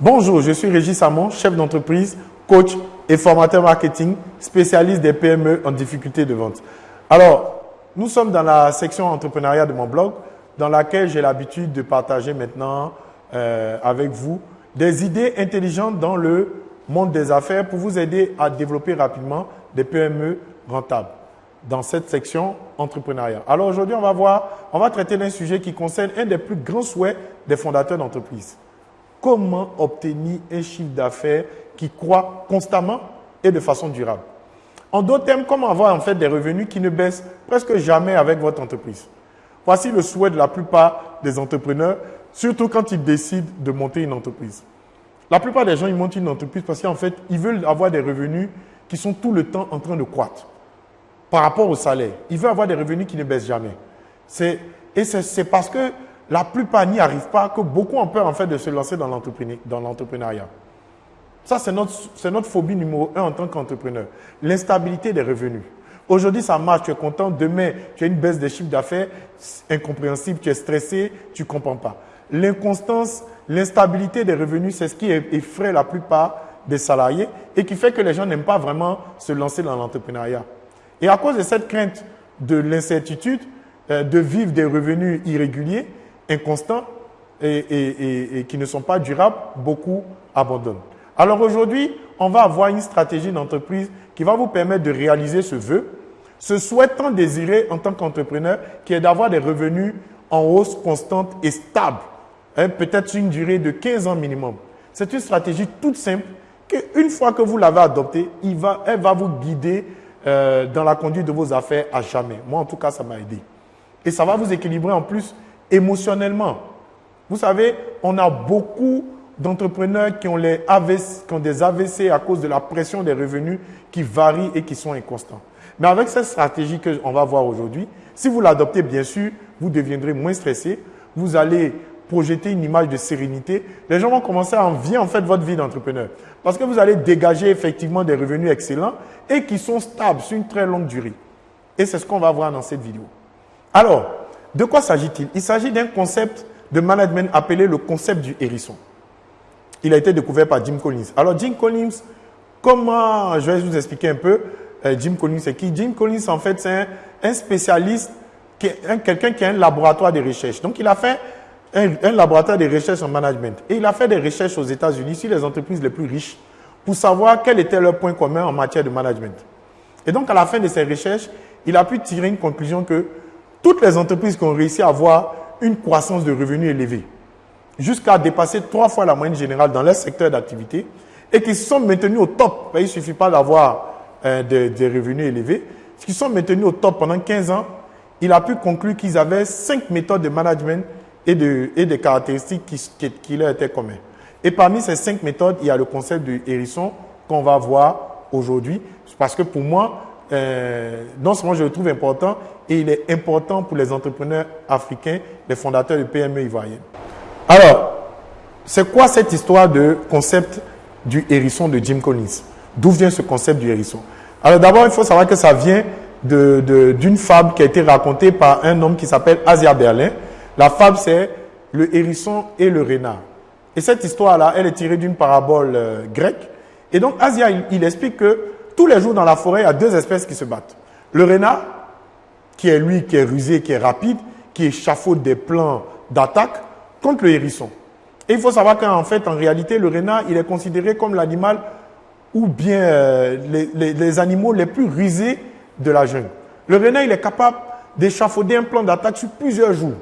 Bonjour, je suis Régis Samon, chef d'entreprise, coach et formateur marketing, spécialiste des PME en difficulté de vente. Alors, nous sommes dans la section entrepreneuriat de mon blog, dans laquelle j'ai l'habitude de partager maintenant euh, avec vous des idées intelligentes dans le monde des affaires pour vous aider à développer rapidement des PME rentables dans cette section entrepreneuriat. Alors aujourd'hui, on va voir, on va traiter d'un sujet qui concerne un des plus grands souhaits des fondateurs d'entreprise. Comment obtenir un chiffre d'affaires qui croît constamment et de façon durable. En d'autres termes, comment avoir en fait des revenus qui ne baissent presque jamais avec votre entreprise? Voici le souhait de la plupart des entrepreneurs, surtout quand ils décident de monter une entreprise. La plupart des gens, ils montent une entreprise parce qu'en fait, ils veulent avoir des revenus qui sont tout le temps en train de croître par rapport au salaire. Ils veulent avoir des revenus qui ne baissent jamais. Et c'est parce que la plupart n'y arrivent pas que beaucoup ont peur en fait de se lancer dans l'entrepreneuriat. Ça, c'est notre, phobie numéro un en tant qu'entrepreneur. L'instabilité des revenus. Aujourd'hui, ça marche, tu es content. Demain, tu as une baisse des chiffres d'affaires incompréhensible, tu es stressé, tu ne comprends pas. L'inconstance, l'instabilité des revenus, c'est ce qui effraie la plupart des salariés et qui fait que les gens n'aiment pas vraiment se lancer dans l'entrepreneuriat. Et à cause de cette crainte de l'incertitude, euh, de vivre des revenus irréguliers, inconstants et, qui ne sont pas durables, beaucoup abandonnent. Alors aujourd'hui, on va avoir une stratégie d'entreprise qui va vous permettre de réaliser ce vœu, ce souhait tant désiré en tant qu'entrepreneur, qui est d'avoir des revenus en hausse constante et stable, hein, peut-être une durée de 15 ans minimum. C'est une stratégie toute simple qu'une fois que vous l'avez adoptée, elle va vous guider euh, dans la conduite de vos affaires à jamais. Moi, en tout cas, ça m'a aidé. Et ça va vous équilibrer en plus émotionnellement. Vous savez, on a beaucoup d'entrepreneurs qui, ont qui ont des AVC à cause de la pression des revenus qui varient et qui sont inconstants. Mais avec cette stratégie que on va voir aujourd'hui, si vous l'adoptez, bien sûr, vous deviendrez moins stressé. Vous allez projeter une image de sérénité. Les gens vont commencer à envier en fait votre vie d'entrepreneur. Parce que vous allez dégager effectivement des revenus excellents et qui sont stables sur une très longue durée. Et c'est ce qu'on va voir dans cette vidéo. Alors, de quoi s'agit-il? Il, s'agit d'un concept de management appelé le concept du hérisson. Il a été découvert par Jim Collins. Alors, Jim Collins, comment, je vais vous expliquer un peu, euh, Jim Collins c'est qui? Jim Collins, en fait, c'est un, spécialiste, quelqu'un qui a un laboratoire de recherche. Donc, il a fait un, laboratoire de recherche en management. Et il a fait des recherches aux États-Unis sur les entreprises les plus riches pour savoir quel était leur point commun en matière de management. Et donc, à la fin de ses recherches, il a pu tirer une conclusion que toutes les entreprises qui ont réussi à avoir une croissance de revenus élevée, jusqu'à dépasser trois fois la moyenne générale dans leur secteur d'activité, et qui sont maintenues au top, ben, il ne suffit pas d'avoir euh, des, revenus élevés, qui sont maintenus au top pendant 15 ans, il a pu conclure qu'ils avaient cinq méthodes de management et, de, des caractéristiques qui, qui, leur étaient communes. Et parmi ces cinq méthodes, il y a le concept du hérisson qu'on va voir aujourd'hui. Parce que pour moi, euh, non seulement je le trouve important, et il est important pour les entrepreneurs africains, les fondateurs de PME ivoiriennes. Alors, c'est quoi cette histoire de concept du hérisson de Jim Collins? D'où vient ce concept du hérisson? Alors d'abord, il faut savoir que ça vient d'une de, fable qui a été racontée par un homme qui s'appelle Asia Berlin, la fable, c'est le hérisson et le renard. Et cette histoire-là, elle est tirée d'une parabole euh, grecque. Et donc, Asia, il, explique que tous les jours dans la forêt, il y a deux espèces qui se battent. Le renard, qui est lui, qui est rusé, qui est rapide, qui échafaude des plans d'attaque, contre le hérisson. Et il faut savoir qu'en fait, en réalité, le renard, il est considéré comme l'animal ou bien euh, les, animaux les plus rusés de la jungle. Le renard, il est capable d'échafauder un plan d'attaque sur plusieurs jours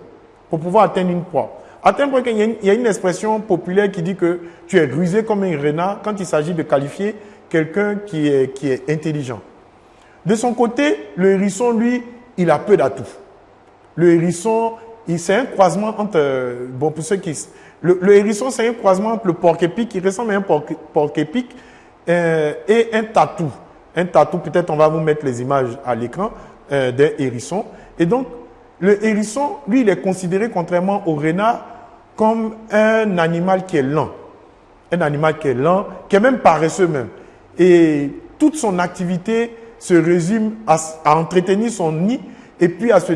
pour pouvoir atteindre une proie. À tel point qu'il y, a une expression populaire qui dit que tu es rusé comme un renard quand il s'agit de qualifier quelqu'un qui est, qui est intelligent. De son côté, le hérisson, lui, il a peu d'atouts. Le hérisson, c'est un croisement entre... Bon, pour ceux qui... Le, hérisson, c'est un croisement entre le porc-épic, qui ressemble à un porc-épic, euh, et un tatou. Un tatou, peut-être on va vous mettre les images à l'écran euh, d'un hérisson. Et donc, le hérisson, lui, il est considéré, contrairement au renard, comme un animal qui est lent. Un animal qui est lent, qui est même paresseux même. Et toute son activité se résume à, entretenir son nid et puis à se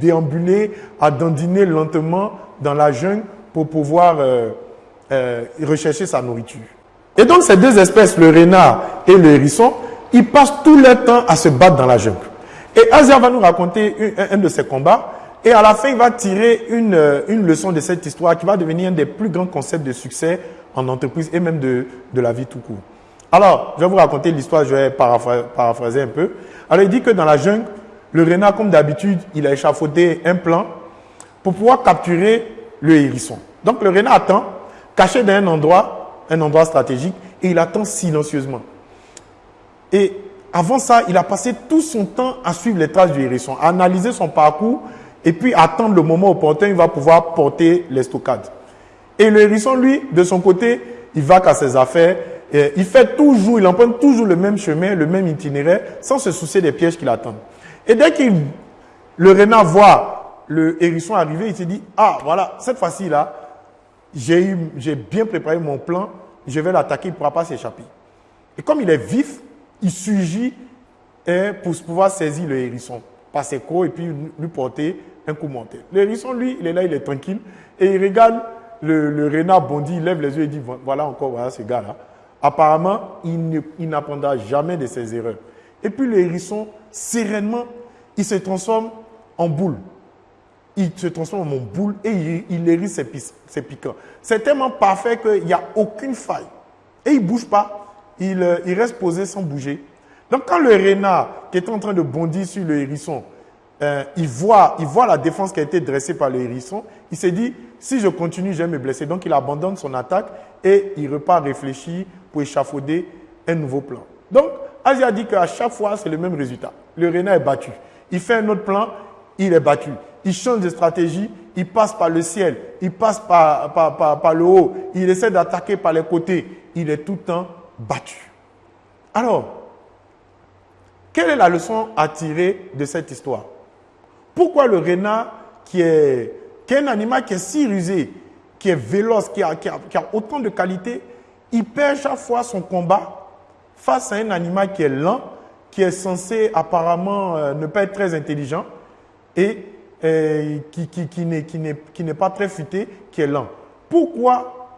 déambuler, à dandiner lentement dans la jungle pour pouvoir euh, euh, rechercher sa nourriture. Et donc ces deux espèces, le renard et le hérisson, ils passent tout leur temps à se battre dans la jungle. Et Asia va nous raconter un, de ses combats. Et à la fin, il va tirer une, euh, une, leçon de cette histoire qui va devenir un des plus grands concepts de succès en entreprise et même de, de la vie tout court. Alors, je vais vous raconter l'histoire, je vais paraphraser un peu. Alors, il dit que dans la jungle, le renard, comme d'habitude, il a échafaudé un plan pour pouvoir capturer le hérisson. Donc, le renard attend, caché dans un endroit, un endroit stratégique, et il attend silencieusement. Et avant ça, il a passé tout son temps à suivre les traces du hérisson, à analyser son parcours et puis attendre le moment opportun, il va pouvoir porter les stockades. Et le hérisson, lui, de son côté, il va qu'à ses affaires, il fait toujours, il emprunte toujours le même chemin, le même itinéraire, sans se soucier des pièges qui l'attendent. Et dès que le renard voit le hérisson arriver, il se dit, ah voilà, cette fois-ci là, j'ai bien préparé mon plan, je vais l'attaquer, il ne pourra pas s'échapper. Et comme il est vif, il surgit hein, pour pouvoir saisir le hérisson par ses crocs et puis lui porter un coup monté. Le hérisson, lui, il est là, il est tranquille et il regarde le, renard bondi, il lève les yeux et dit voilà encore, voilà ce gars-là. Apparemment, il n'apprendra jamais de ses erreurs. Et puis le hérisson, sereinement, il se transforme en boule. Il se transforme en boule et il, il hérisse ses, ses piquants. C'est tellement parfait qu'il n'y a aucune faille. Et il ne bouge pas. Il, reste posé sans bouger. Donc quand le renard qui est en train de bondir sur le hérisson, euh, il, voit, il voit la défense qui a été dressée par le hérisson, il s'est dit, si je continue, je vais me blesser. Donc il abandonne son attaque et il repart réfléchir pour échafauder un nouveau plan. Donc Asia dit qu'à chaque fois, c'est le même résultat. Le renard est battu. Il fait un autre plan, il est battu. Il change de stratégie, il passe par le ciel, il passe par, par, par le haut, il essaie d'attaquer par les côtés. Il est tout le temps battu. Alors, quelle est la leçon à tirer de cette histoire? Pourquoi le renard, qui est, un animal qui est si rusé, qui est véloce, qui a, qui a, autant de qualités, il perd chaque fois son combat face à un animal qui est lent, qui est censé apparemment euh, ne pas être très intelligent et euh, qui, n'est pas très futé, qui est lent. Pourquoi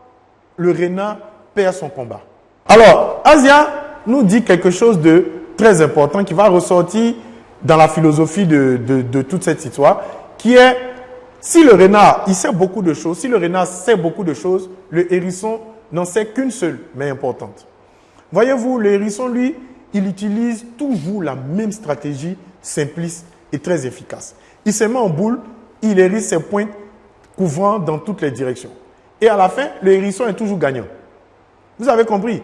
le renard perd son combat? Alors, Asia nous dit quelque chose de très important qui va ressortir dans la philosophie de, toute cette histoire, qui est, si le renard, il sait beaucoup de choses, si le renard sait beaucoup de choses, le hérisson n'en sait qu'une seule, mais importante. Voyez-vous, le hérisson, lui, il utilise toujours la même stratégie simpliste et très efficace. Il se met en boule, il hérisse ses pointes couvrant dans toutes les directions. Et à la fin, le hérisson est toujours gagnant. Vous avez compris?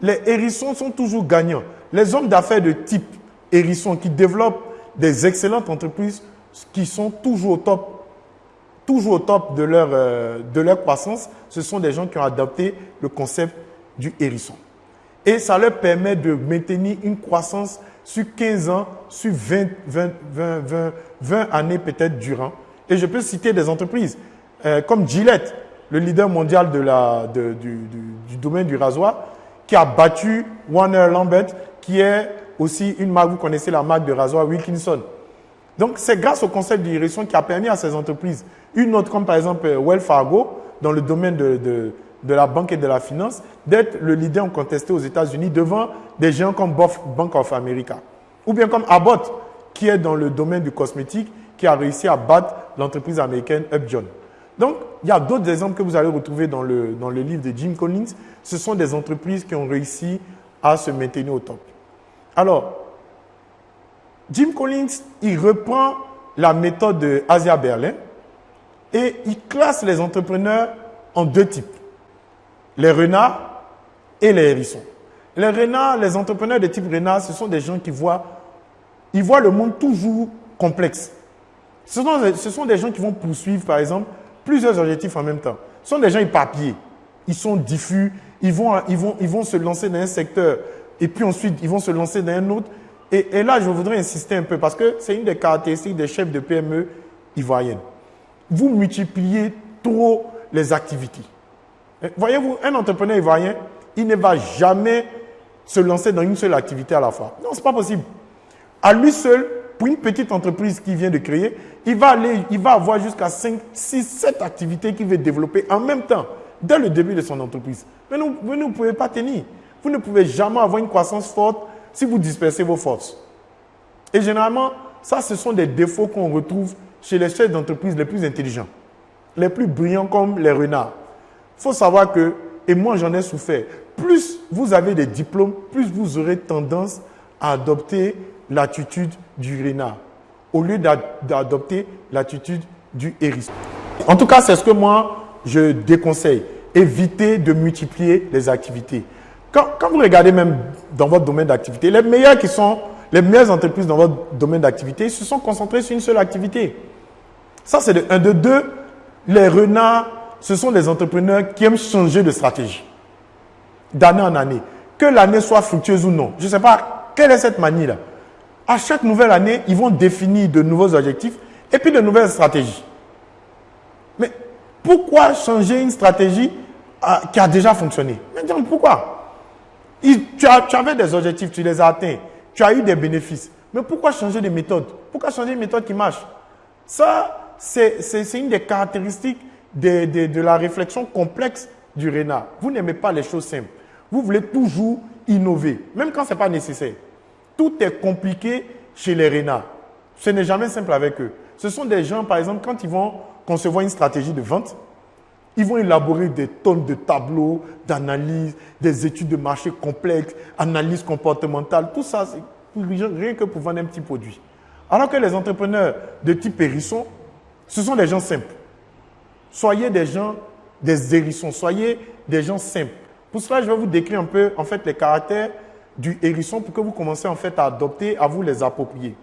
Les hérissons sont toujours gagnants. Les hommes d'affaires de type hérisson qui développent des excellentes entreprises qui sont toujours au top, toujours au top de leur, euh, de leur croissance, ce sont des gens qui ont adopté le concept du hérisson. Et ça leur permet de maintenir une croissance sur 15 ans, sur 20, 20, 20, 20, années peut-être durant. Et je peux citer des entreprises euh, comme Gillette, le leader mondial de la, du, domaine du rasoir, qui a battu Warner Lambert, qui est aussi une marque, vous connaissez la marque de rasoir Wilkinson. Donc, c'est grâce au concept d'irrigation qui a permis à ces entreprises, une autre comme par exemple Wells Fargo, dans le domaine de, de, la banque et de la finance, d'être le leader contesté aux États-Unis devant des géants comme Bank of America. Ou bien comme Abbott, qui est dans le domaine du cosmétique, qui a réussi à battre l'entreprise américaine Upjohn. Donc, il y a d'autres exemples que vous allez retrouver dans le, dans le livre de Jim Collins. Ce sont des entreprises qui ont réussi à se maintenir au top. Alors, Jim Collins, il reprend la méthode de Asia Berlin et il classe les entrepreneurs en deux types. Les renards et les hérissons. Les renards, les entrepreneurs de type renard, ce sont des gens qui voient, ils voient le monde toujours complexe. Ce sont, ce sont des gens qui vont poursuivre, par exemple, plusieurs objectifs en même temps. Ce sont des gens éparpillés. Ils sont diffus. Ils vont, ils, vont, ils vont se lancer dans un secteur et puis ensuite ils vont se lancer dans un autre. Et, là, je voudrais insister un peu parce que c'est une des caractéristiques des chefs de PME ivoiriennes. Vous multipliez trop les activités. Voyez-vous, un entrepreneur ivoirien, il ne va jamais se lancer dans une seule activité à la fois. Non, ce n'est pas possible. À lui seul, pour une petite entreprise qui vient de créer, il va, aller, il va avoir jusqu'à 5, 6, 7 activités qu'il veut développer en même temps. dès le début de son entreprise. Mais vous ne pouvez pas tenir. Vous ne pouvez jamais avoir une croissance forte si vous dispersez vos forces. Et généralement, ça, ce sont des défauts qu'on retrouve chez les chefs d'entreprise les plus intelligents, les plus brillants comme les renards. Il faut savoir que, et moi j'en ai souffert, plus vous avez des diplômes, plus vous aurez tendance à adopter l'attitude du renard, au lieu d'adopter l'attitude du hérisson. En tout cas, c'est ce que moi, je déconseille. Évitez de multiplier les activités. Quand, quand vous regardez même dans votre domaine d'activité, les meilleurs qui sont, les meilleures entreprises dans votre domaine d'activité se sont concentrées sur une seule activité. Ça, c'est de un. De deux, les renards, ce sont des entrepreneurs qui aiment changer de stratégie d'année en année. Que l'année soit fructueuse ou non. Je ne sais pas quelle est cette manie-là. À chaque nouvelle année, ils vont définir de nouveaux objectifs et puis de nouvelles stratégies. Mais pourquoi changer une stratégie ah, qui a déjà fonctionné? Mais pourquoi? Tu, avais des objectifs, tu les as atteints, tu as eu des bénéfices. Mais pourquoi changer de méthode? Pourquoi changer une méthode qui marche? Ça, c'est une des caractéristiques de, la réflexion complexe du renard. Vous n'aimez pas les choses simples. Vous voulez toujours innover, même quand ce n'est pas nécessaire. Tout est compliqué chez les renards. Ce n'est jamais simple avec eux. Ce sont des gens, par exemple, quand ils vont concevoir une stratégie de vente, ils vont élaborer des tonnes de tableaux, d'analyse, des études de marché complexes, analyse comportementale, tout ça, rien que pour vendre un petit produit. Alors que les entrepreneurs de type hérisson, ce sont des gens simples. Soyez des gens, des hérissons, soyez des gens simples. Pour cela, je vais vous décrire un peu en fait les caractères du hérisson pour que vous commenciez en fait à adopter, à vous les approprier.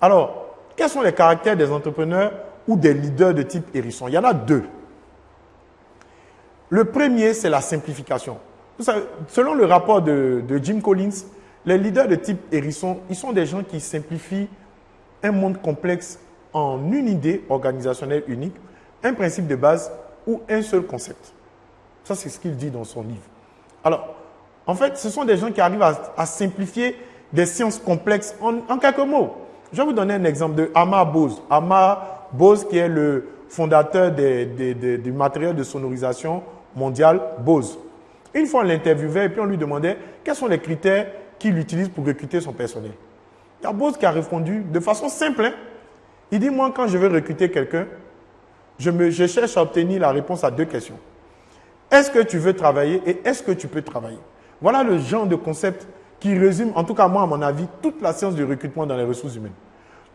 Alors, quels sont les caractères des entrepreneurs ou des leaders de type hérisson? Il y en a deux. Le premier, c'est la simplification. selon le rapport de, Jim Collins, les leaders de type hérisson, ils sont des gens qui simplifient un monde complexe en une idée organisationnelle unique, un principe de base ou un seul concept. Ça, c'est ce qu'il dit dans son livre. Alors, en fait, ce sont des gens qui arrivent à, simplifier des sciences complexes en, quelques mots. Je vais vous donner un exemple de Amar Bose. Amar Bose, qui est le fondateur du matériel de sonorisation mondial Bose. Une fois, on l'interviewait et puis on lui demandait quels sont les critères qu'il utilise pour recruter son personnel. Il y a Bose qui a répondu de façon simple. Hein. Il dit, moi, quand je veux recruter quelqu'un, je, je cherche à obtenir la réponse à deux questions. Est-ce que tu veux travailler et est-ce que tu peux travailler? Voilà le genre de concept qui résume, en tout cas moi à mon avis, toute la science du recrutement dans les ressources humaines.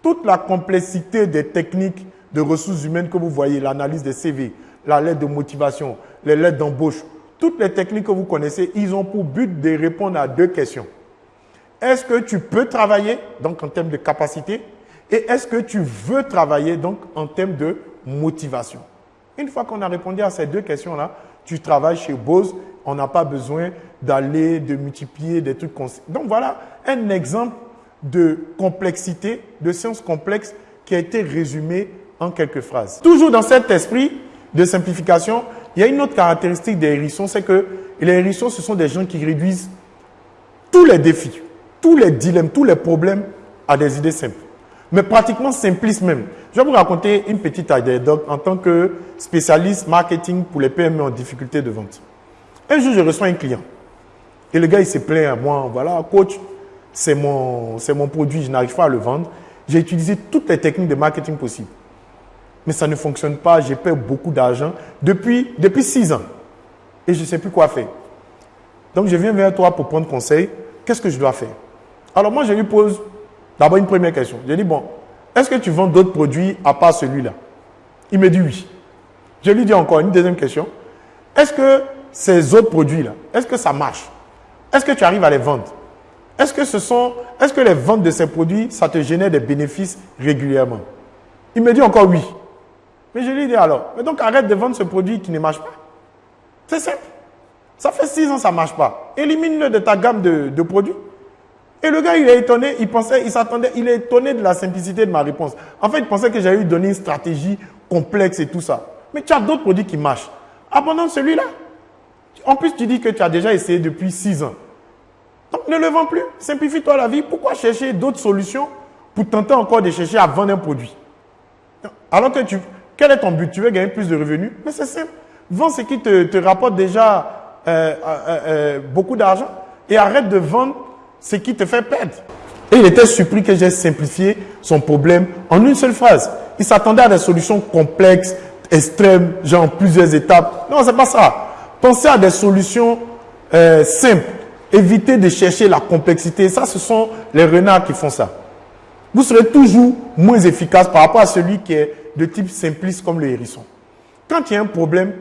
Toute la complexité des techniques de ressources humaines que vous voyez, l'analyse des CV, la lettre de motivation, les lettres d'embauche, toutes les techniques que vous connaissez, ils ont pour but de répondre à deux questions. Est-ce que tu peux travailler, donc en termes de capacité, et est-ce que tu veux travailler, donc en termes de motivation? Une fois qu'on a répondu à ces deux questions-là, tu travailles chez Bose, on n'a pas besoin d'aller, de multiplier des trucs. Donc voilà un exemple de complexité, de science complexe qui a été résumé en quelques phrases. Toujours dans cet esprit de simplification, il y a une autre caractéristique des hérissons, c'est que les hérissons, ce sont des gens qui réduisent tous les défis, tous les dilemmes, tous les problèmes à des idées simples. Mais pratiquement simplistes même. Je vais vous raconter une petite anecdote en tant que spécialiste marketing pour les PME en difficulté de vente. Un jour, je reçois un client. Et le gars, il se plaint à moi. Voilà, coach, c'est mon, mon produit, je n'arrive pas à le vendre. J'ai utilisé toutes les techniques de marketing possibles. Mais ça ne fonctionne pas, j'ai perdu beaucoup d'argent depuis, depuis six ans. Et je ne sais plus quoi faire. Donc, je viens vers toi pour prendre conseil. Qu'est-ce que je dois faire? Alors, moi, je lui pose d'abord une première question. Je dis, bon, est-ce que tu vends d'autres produits à part celui-là? Il me dit oui. Je lui dis encore une deuxième question. Est-ce que ces autres produits-là, est-ce que ça marche? Est-ce que tu arrives à les vendre? Est-ce que ce est-ce que les ventes de ces produits, ça te génère des bénéfices régulièrement? Il me dit encore oui. Mais je lui dis alors, mais donc arrête de vendre ce produit qui ne marche pas. C'est simple. Ça fait six ans ça ne marche pas. Élimine-le de ta gamme de, de produits. Et le gars, il est étonné, il pensait, il s'attendait, il est étonné de la simplicité de ma réponse. En fait, il pensait que j'allais lui donner une stratégie complexe et tout ça. Mais tu as d'autres produits qui marchent. Abandonne celui-là. En plus, tu dis que tu as déjà essayé depuis six ans. Donc, ne le vends plus. Simplifie-toi la vie. Pourquoi chercher d'autres solutions pour tenter encore de chercher à vendre un produit? Alors que tu, quel est ton but? Tu veux gagner plus de revenus? Mais c'est simple. Vends ce qui te, rapporte déjà euh, euh, euh, beaucoup d'argent et arrête de vendre ce qui te fait perdre. Et il était surpris que j'ai simplifié son problème en une seule phrase. Il s'attendait à des solutions complexes, extrêmes, genre plusieurs étapes. Non, c'est pas ça. Pensez à des solutions simples. Évitez de chercher la complexité. Ça, ce sont les renards qui font ça. Vous serez toujours moins efficace par rapport à celui qui est de type simpliste comme le hérisson. Quand il y a un problème,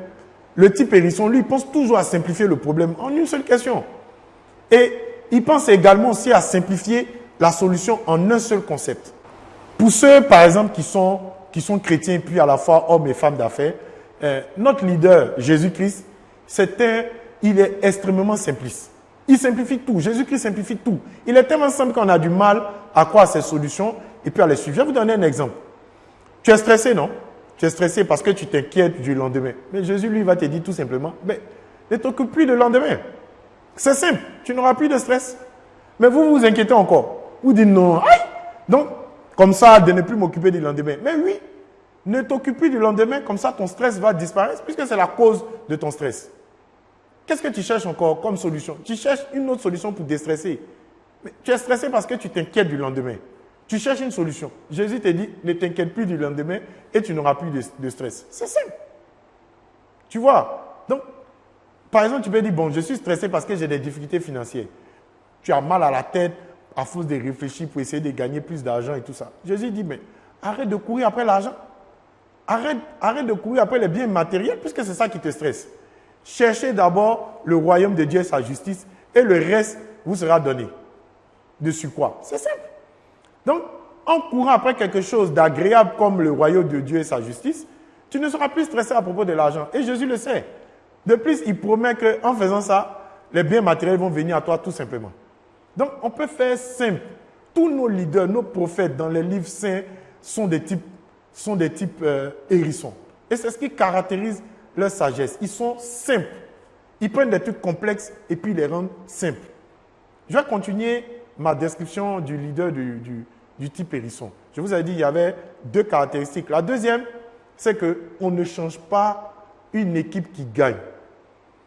le type hérisson, lui, pense toujours à simplifier le problème en une seule question. Et il pense également aussi à simplifier la solution en un seul concept. Pour ceux, par exemple, qui sont, chrétiens, puis à la fois hommes et femmes d'affaires, euh, notre leader, Jésus-Christ, il est extrêmement simpliste. Il simplifie tout. Jésus-Christ simplifie tout. Il est tellement simple qu'on a du mal à croire à ses solutions et puis à les suivre. Je vais vous donner un exemple. Tu es stressé, non? Tu es stressé parce que tu t'inquiètes du lendemain. Mais Jésus, lui, va te dire tout simplement, mais ne t'occupe plus du lendemain. C'est simple. Tu n'auras plus de stress. Mais vous vous inquiétez encore. Vous dites non. Aïe Donc, comme ça, de ne plus m'occuper du lendemain. Mais oui, ne t'occupe plus du lendemain, comme ça ton stress va disparaître, puisque c'est la cause de ton stress. Qu'est-ce que tu cherches encore comme solution? Tu cherches une autre solution pour déstresser. Mais tu es stressé parce que tu t'inquiètes du lendemain. Tu cherches une solution. Jésus te dit, ne t'inquiète plus du lendemain et tu n'auras plus de, stress. C'est simple. Tu vois? Donc, par exemple, tu peux dire, bon, je suis stressé parce que j'ai des difficultés financières. Tu as mal à la tête à force de réfléchir pour essayer de gagner plus d'argent et tout ça. Jésus dit, mais arrête de courir après l'argent. Arrête, arrête de courir après les biens matériels puisque c'est ça qui te stresse. Cherchez d'abord le royaume de Dieu et sa justice, et le reste vous sera donné. Dessus quoi C'est simple. Donc, en courant après quelque chose d'agréable comme le royaume de Dieu et sa justice, tu ne seras plus stressé à propos de l'argent. Et Jésus le sait. De plus, il promet qu'en faisant ça, les biens matériels vont venir à toi tout simplement. Donc, on peut faire simple. Tous nos leaders, nos prophètes dans les livres saints sont des types, euh, hérissons. Et c'est ce qui caractérise leur sagesse. Ils sont simples. Ils prennent des trucs complexes et puis ils les rendent simples. Je vais continuer ma description du leader du, type hérisson. Je vous ai dit, il y avait deux caractéristiques. La deuxième, c'est qu'on ne change pas une équipe qui gagne.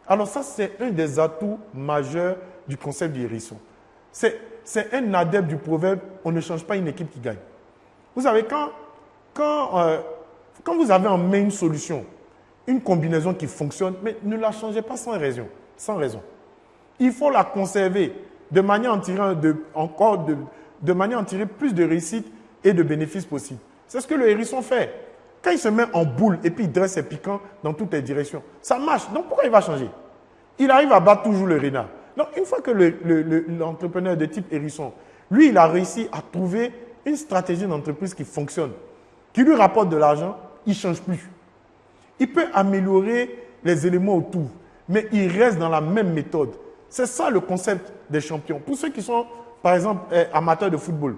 Alors ça, c'est un des atouts majeurs du concept du hérisson. C'est un adepte du proverbe, on ne change pas une équipe qui gagne. Vous savez, quand, euh, quand vous avez en main une solution, une combinaison qui fonctionne, mais ne la changez pas sans raison. Sans raison. Il faut la conserver de manière en de, encore de, de manière à en tirer plus de réussite et de bénéfices possibles. C'est ce que le hérisson fait. Quand il se met en boule et puis il dresse ses piquants dans toutes les directions, ça marche. Donc pourquoi il va changer? Il arrive à battre toujours le renard. Donc une fois que l'entrepreneur de type hérisson, lui, il a réussi à trouver une stratégie d'entreprise qui fonctionne, qui lui rapporte de l'argent, il ne change plus. Il peut améliorer les éléments autour, mais il reste dans la même méthode. C'est ça le concept des champions. Pour ceux qui sont, par exemple, eh, amateurs de football,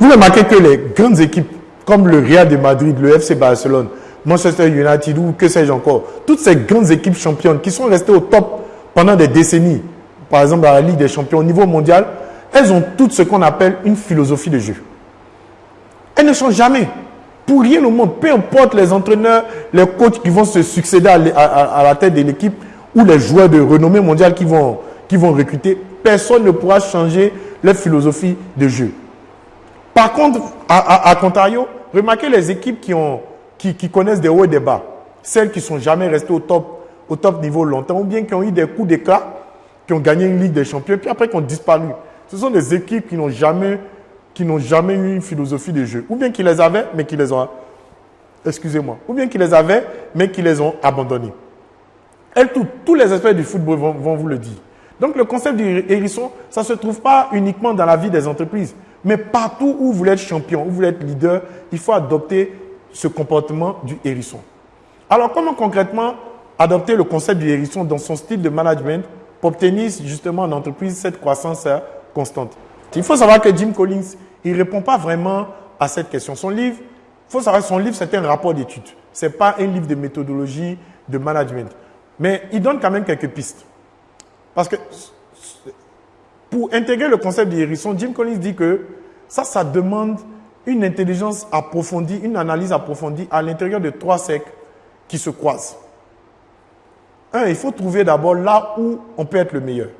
vous remarquez que les grandes équipes, comme le Real de Madrid, le FC Barcelone, Manchester United ou que sais-je encore, toutes ces grandes équipes championnes qui sont restées au top pendant des décennies, par exemple dans la Ligue des champions au niveau mondial, elles ont toutes ce qu'on appelle une philosophie de jeu. Elles ne changent jamais. Pour rien au monde, peu importe les entraîneurs, les coachs qui vont se succéder à, la tête de l'équipe ou les joueurs de renommée mondiale qui vont, qui vont recruter, personne ne pourra changer leur philosophie de jeu. Par contre, à, contrario, remarquez les équipes qui, ont, qui, connaissent des hauts et des bas. Celles qui ne sont jamais restées au top, au top niveau longtemps, ou bien qui ont eu des coups d'éclat, qui ont gagné une Ligue des Champions, puis après qui ont disparu. Ce sont des équipes qui n'ont jamais jamais eu une philosophie de jeu. Ou bien qui les avaient, mais qui les ont... Excusez-moi. Ou bien qui les avaient, mais qui les ont abandonnés. Elles, tous les aspects du football vont, vous le dire. Donc le concept du hérisson, ça ne se trouve pas uniquement dans la vie des entreprises, mais partout où vous voulez être champion, où vous voulez être leader, il faut adopter ce comportement du hérisson. Alors comment concrètement adopter le concept du hérisson dans son style de management pour obtenir justement en entreprise cette croissance constante? Il faut savoir que Jim Collins, il ne répond pas vraiment à cette question. Son livre, il faut savoir, son livre, c'est un rapport d'études. Ce n'est pas un livre de méthodologie, de management. Mais il donne quand même quelques pistes. Parce que pour intégrer le concept du hérisson, Jim Collins dit que ça, ça demande une intelligence approfondie, une analyse approfondie à l'intérieur de trois cercles qui se croisent. un, il faut trouver d'abord là où on peut être le meilleur.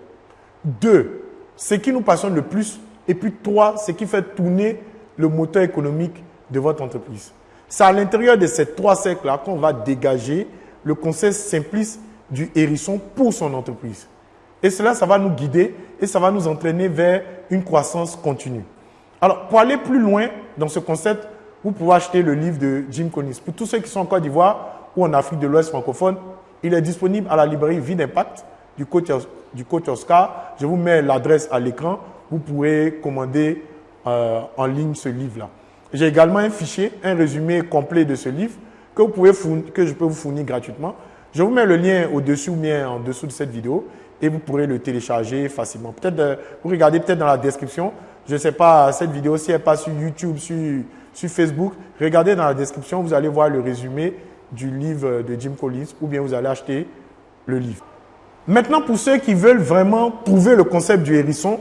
Deux, ce qui nous passionne le plus. Et puis trois, ce qui fait tourner le moteur économique de votre entreprise. C'est à l'intérieur de ces trois cercles-là qu'on va dégager le concept simpliste du hérisson pour son entreprise. Et cela, ça va nous guider et ça va nous entraîner vers une croissance continue. Alors, pour aller plus loin dans ce concept, vous pouvez acheter le livre de Jim Collins. Pour tous ceux qui sont en Côte d'Ivoire ou en Afrique de l'Ouest francophone, il est disponible à la librairie Vie d'Impact du coach, du coach Oscar. Je vous mets l'adresse à l'écran. Vous pourrez commander euh, en ligne ce livre-là. J'ai également un fichier, un résumé complet de ce livre que, je peux vous fournir gratuitement. Je vous mets le lien au-dessus ou bien en dessous de cette vidéo et vous pourrez le télécharger facilement. Peut-être, euh, vous regardez peut-être dans la description. Je ne sais pas, cette vidéo, si elle passe sur YouTube, sur, sur Facebook, regardez dans la description, vous allez voir le résumé du livre de Jim Collins ou bien vous allez acheter le livre. Maintenant, pour ceux qui veulent vraiment trouver le concept du hérisson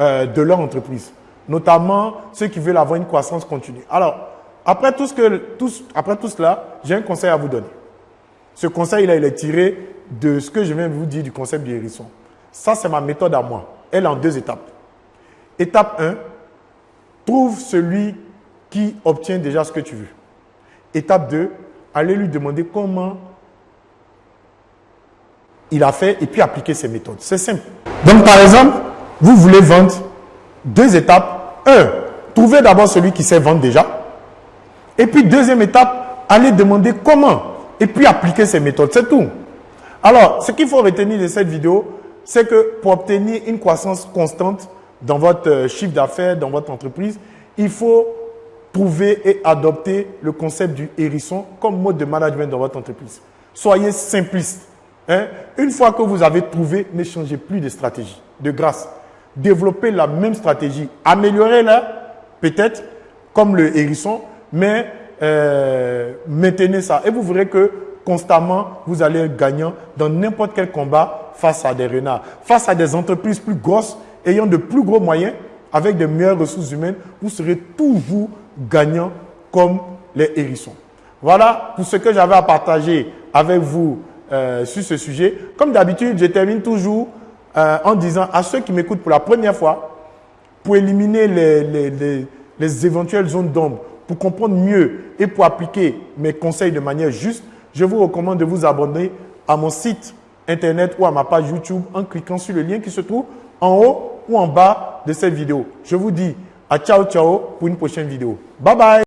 euh, de leur entreprise, notamment ceux qui veulent avoir une croissance continue. Alors, après tout, ce que, après tout cela, j'ai un conseil à vous donner. Ce conseil-là, il est tiré de ce que je viens de vous dire du concept du hérisson. Ça, c'est ma méthode à moi. Elle est en deux étapes. Étape 1, trouve celui qui obtient déjà ce que tu veux. Étape 2, allez lui demander comment il a fait et puis appliquer ses méthodes. C'est simple. Donc, par exemple, vous voulez vendre deux étapes. Un, trouvez d'abord celui qui sait vendre déjà. Et puis, deuxième étape, allez demander comment et puis appliquer ses méthodes. C'est tout. Alors, ce qu'il faut retenir de cette vidéo, c'est que pour obtenir une croissance constante dans votre euh, chiffre d'affaires, dans votre entreprise, il faut trouver et adopter le concept du hérisson comme mode de management dans votre entreprise. Soyez simpliste. Hein. Une fois que vous avez trouvé, ne changez plus de stratégie. De grâce, développez la même stratégie. Améliorez-la, peut-être, comme le hérisson, mais euh, maintenez ça. Et vous verrez que constamment, vous allez être gagnant dans n'importe quel combat face à des renards. Face à des entreprises plus grosses, ayant de plus gros moyens, avec de meilleures ressources humaines, vous serez toujours gagnant comme les hérissons. Voilà pour ce que j'avais à partager avec vous euh, sur ce sujet. Comme d'habitude, je termine toujours euh, en disant à ceux qui m'écoutent pour la première fois, pour éliminer les, les éventuelles zones d'ombre, comprendre mieux et pour appliquer mes conseils de manière juste, je vous recommande de vous abonner à mon site internet ou à ma page YouTube en cliquant sur le lien qui se trouve en haut ou en bas de cette vidéo. Je vous dis à ciao ciao pour une prochaine vidéo. Bye bye